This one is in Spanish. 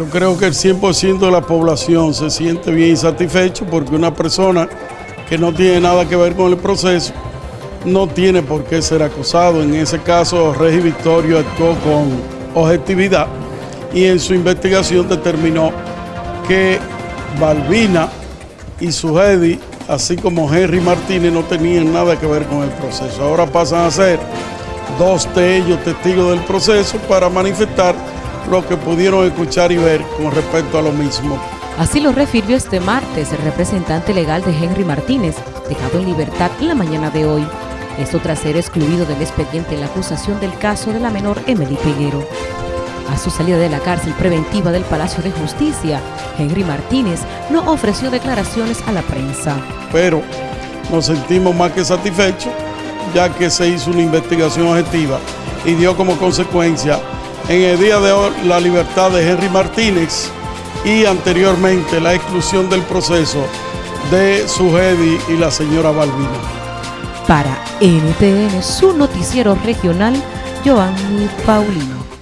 Yo creo que el 100% de la población se siente bien satisfecho porque una persona que no tiene nada que ver con el proceso no tiene por qué ser acusado. En ese caso, Regi Victorio actuó con objetividad y en su investigación determinó que Balbina y su Hedy, así como Henry Martínez, no tenían nada que ver con el proceso. Ahora pasan a ser dos de ellos testigos del proceso para manifestar lo que pudieron escuchar y ver con respecto a lo mismo. Así lo refirió este martes el representante legal de Henry Martínez, dejado en libertad en la mañana de hoy. Esto tras ser excluido del expediente la acusación del caso de la menor Emily Peguero. A su salida de la cárcel preventiva del Palacio de Justicia, Henry Martínez no ofreció declaraciones a la prensa. Pero nos sentimos más que satisfechos ya que se hizo una investigación objetiva y dio como consecuencia en el día de hoy la libertad de Henry Martínez y anteriormente la exclusión del proceso de Sujedi y la señora Balbina. Para NTN, su noticiero regional, Joanny Paulino.